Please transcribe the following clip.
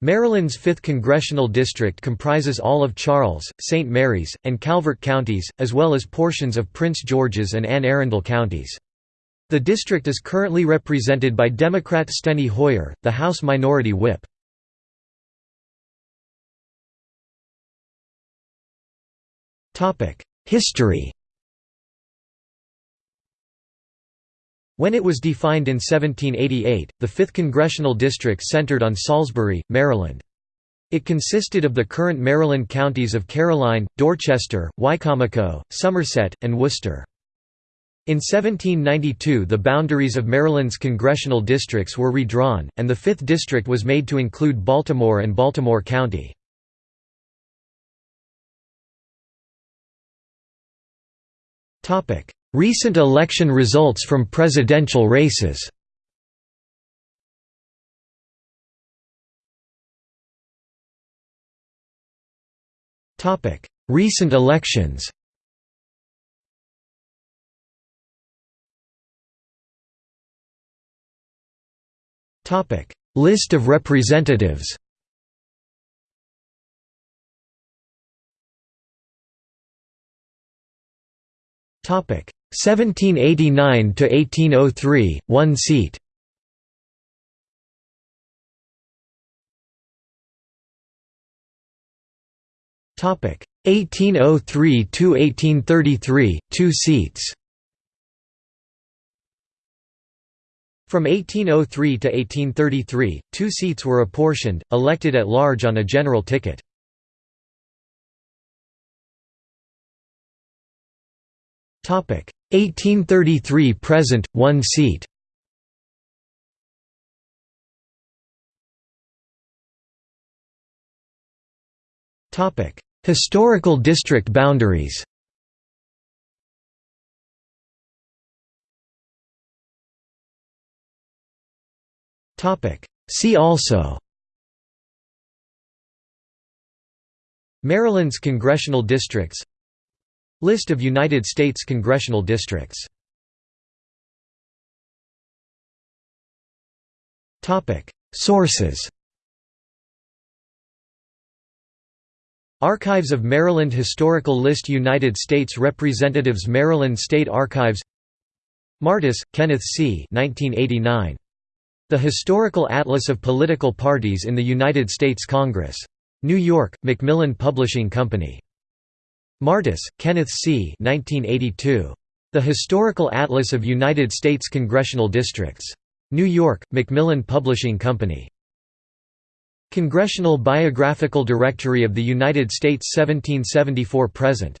Maryland's 5th Congressional District comprises all of Charles, St. Mary's, and Calvert counties, as well as portions of Prince George's and Anne Arundel counties. The district is currently represented by Democrat Steny Hoyer, the House Minority Whip. History When it was defined in 1788, the 5th Congressional District centered on Salisbury, Maryland. It consisted of the current Maryland counties of Caroline, Dorchester, Wicomico, Somerset, and Worcester. In 1792 the boundaries of Maryland's congressional districts were redrawn, and the 5th District was made to include Baltimore and Baltimore County. Recent election results from presidential races. Recent elections. List of representatives. Topic 1789 to 1803, one seat. Topic 1803 to 1833, two seats. From 1803 to 1833, two seats were apportioned, elected at large on a general ticket. 1833 present, one seat. Historical district boundaries. See also. Maryland's congressional districts List of United States congressional districts Sources Archives of Maryland Historical List United States Representatives Maryland State Archives Martis, Kenneth C. 1989. The Historical Atlas of Political Parties in the United States Congress. New York, Macmillan Publishing Company. Martis, Kenneth C. 1982. The Historical Atlas of United States Congressional Districts. New York, Macmillan Publishing Company. Congressional Biographical Directory of the United States 1774–present